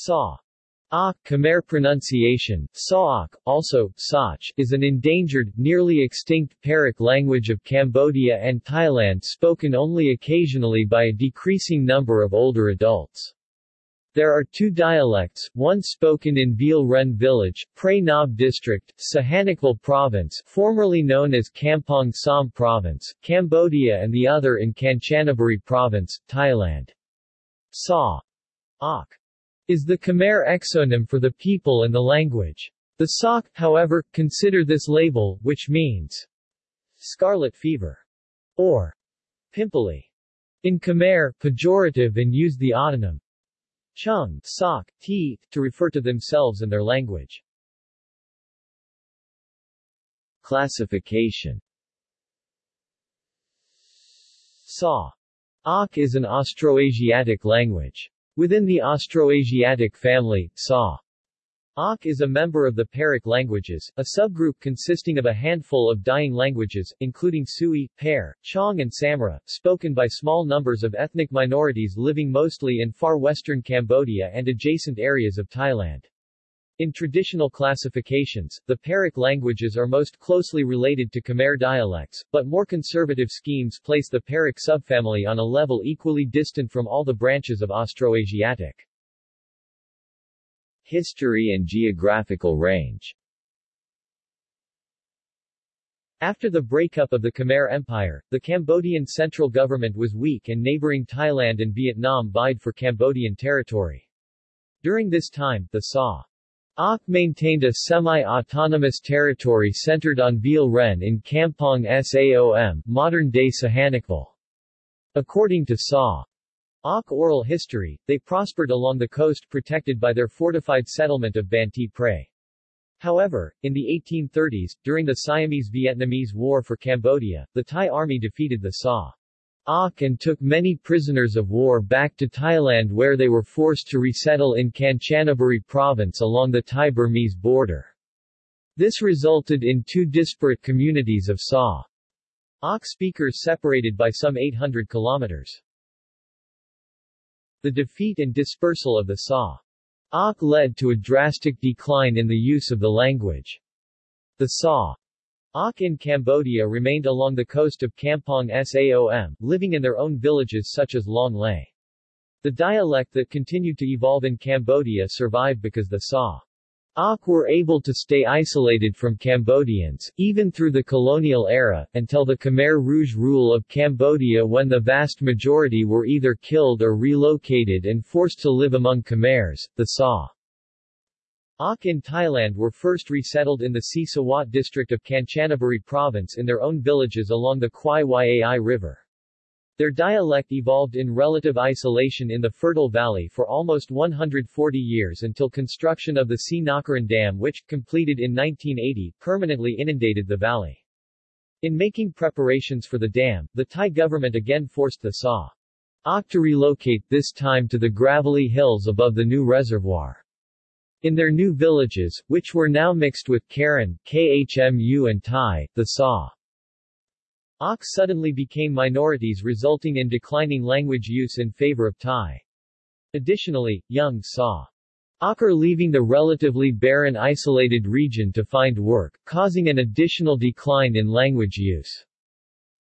Sa. Ah, Khmer pronunciation, Saok, also, Sach, is an endangered, nearly extinct Pearic language of Cambodia and Thailand spoken only occasionally by a decreasing number of older adults. There are two dialects, one spoken in Veal Ren village, Prey Nab district, Sihanoukville province formerly known as Kampong Som province, Cambodia and the other in Kanchanaburi province, Thailand. Sa. Ok is the Khmer exonym for the people and the language. The Sauk, however, consider this label, which means scarlet fever or pimply. In Khmer, pejorative and use the autonym chung, sok, ti, to refer to themselves and their language. Classification Sa. Ak is an Austroasiatic language. Within the Austroasiatic family, Sa. Ak is a member of the Pearic languages, a subgroup consisting of a handful of dying languages, including Sui, Pear, Chong and Samra, spoken by small numbers of ethnic minorities living mostly in far western Cambodia and adjacent areas of Thailand. In traditional classifications, the Pearic languages are most closely related to Khmer dialects, but more conservative schemes place the Pearic subfamily on a level equally distant from all the branches of Austroasiatic. History and geographical range After the breakup of the Khmer Empire, the Cambodian central government was weak and neighboring Thailand and Vietnam vied for Cambodian territory. During this time, the Sa Ok maintained a semi-autonomous territory centered on Veal Ren in Kampong Saom, modern-day Sihanoukville. According to Sa. Ok oral history, they prospered along the coast protected by their fortified settlement of Banti Prey. However, in the 1830s, during the Siamese-Vietnamese War for Cambodia, the Thai army defeated the Sa. Ok and took many prisoners of war back to Thailand where they were forced to resettle in Kanchanaburi province along the Thai-Burmese border. This resulted in two disparate communities of Sa. Ok speakers separated by some 800 kilometers. The defeat and dispersal of the Sa. Ok led to a drastic decline in the use of the language. The Sa. Ok in Cambodia remained along the coast of Kampong Saom, living in their own villages such as Long Lay. The dialect that continued to evolve in Cambodia survived because the Sa. Ok were able to stay isolated from Cambodians, even through the colonial era, until the Khmer Rouge rule of Cambodia when the vast majority were either killed or relocated and forced to live among Khmers. The Sa. Ok in Thailand were first resettled in the Si Sawat district of Kanchanaburi province in their own villages along the Kwai Yai River. Their dialect evolved in relative isolation in the fertile valley for almost 140 years until construction of the Srinagarind Dam which, completed in 1980, permanently inundated the valley. In making preparations for the dam, the Thai government again forced the Sa. Ok to relocate, this time to the gravelly hills above the new reservoir. In their new villages, which were now mixed with Karen, Khmu and Thai, the Sa. Ok suddenly became minorities resulting in declining language use in favor of Thai. Additionally, young Sa. Ok are leaving the relatively barren isolated region to find work, causing an additional decline in language use.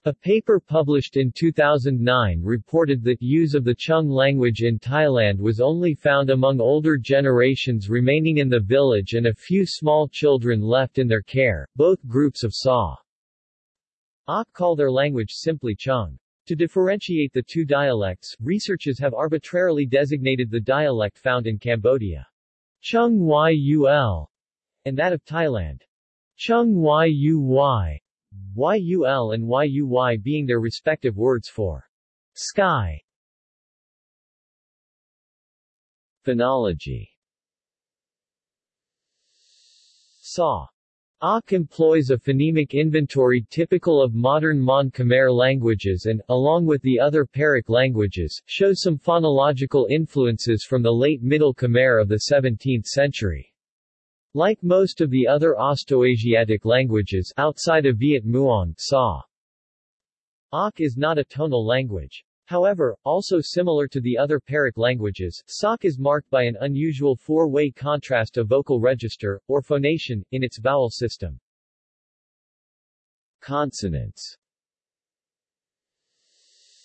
A paper published in 2009 reported that use of the Chung language in Thailand was only found among older generations remaining in the village and a few small children left in their care, both groups of Saw Ok call their language simply Chung. To differentiate the two dialects, researchers have arbitrarily designated the dialect found in Cambodia. Chung Yul and that of Thailand. Chung Yuy YUL and YUY being their respective words for sky. Phonology Sa. Ok employs a phonemic inventory typical of modern Mon Khmer languages and, along with the other Pearic languages, shows some phonological influences from the late Middle Khmer of the 17th century. Like most of the other Austroasiatic languages outside of Viet Muong, Sa. Ok is not a tonal language. However, also similar to the other Pearic languages, Sauk is marked by an unusual four-way contrast of vocal register, or phonation, in its vowel system. Consonants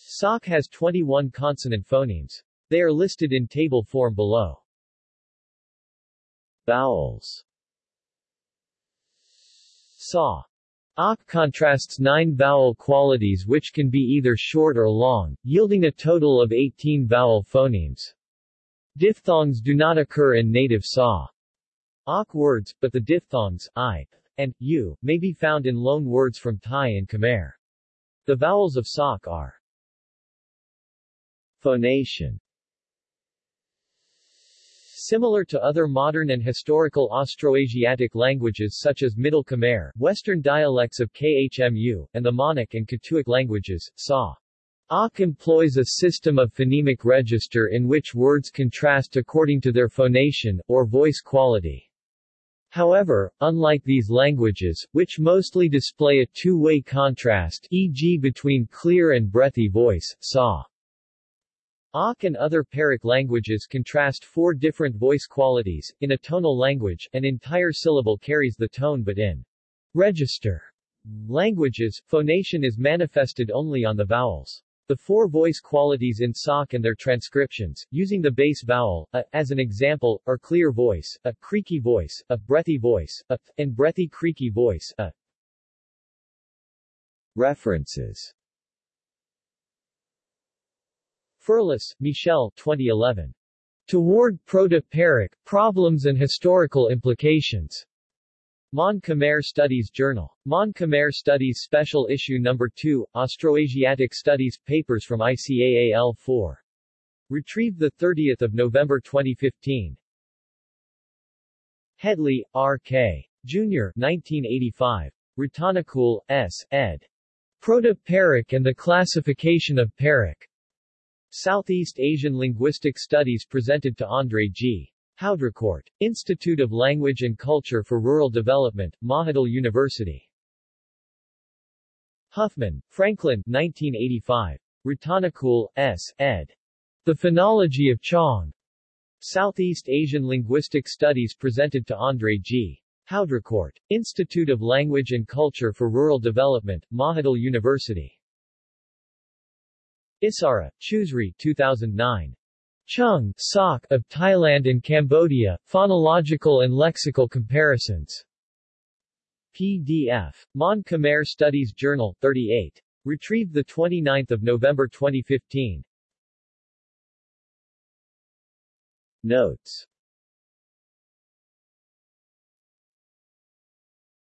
Sauk has 21 consonant phonemes. They are listed in table form below. Vowels Saw Ak contrasts nine vowel qualities which can be either short or long, yielding a total of 18 vowel phonemes. Diphthongs do not occur in native Saw. Ak words, but the diphthongs, i, and, u, may be found in loan words from Thai and Khmer. The vowels of Sauk are Phonation Similar to other modern and historical Austroasiatic languages such as Middle Khmer, Western dialects of Khmu, and the Monic and Katuic languages, Sa. Ak employs a system of phonemic register in which words contrast according to their phonation, or voice quality. However, unlike these languages, which mostly display a two-way contrast e.g. between clear and breathy voice, Sa. Ak and other Pearic languages contrast four different voice qualities. In a tonal language, an entire syllable carries the tone but in register languages, phonation is manifested only on the vowels. The four voice qualities in Sauk and their transcriptions, using the base vowel, a, as an example, are clear voice, a creaky voice, a breathy voice, a, and breathy creaky voice, a. References Ferlus, Michel 2011. Toward Proto-Pearic, Problems and Historical Implications. Mon Khmer Studies Journal. Mon Khmer Studies Special Issue No. 2, Austroasiatic Studies, Papers from ICAAL 4. Retrieved 30 November 2015. Headley, R.K. Jr. 1985. Ratanakul, S., ed. Proto-Pearic and the Classification of Pearic. Southeast Asian Linguistic Studies presented to André G. Haudricourt. Institute of Language and Culture for Rural Development, Mahidol University. Huffman, Franklin 1985. Ratanakul, S., ed. The Phonology of Chong. Southeast Asian Linguistic Studies presented to André G. Haudricourt. Institute of Language and Culture for Rural Development, Mahidol University. Isara, Chusri 2009. Chung, Sok of Thailand and Cambodia, Phonological and Lexical Comparisons. PDF. Mon Khmer Studies Journal, 38. Retrieved 29 November 2015. Notes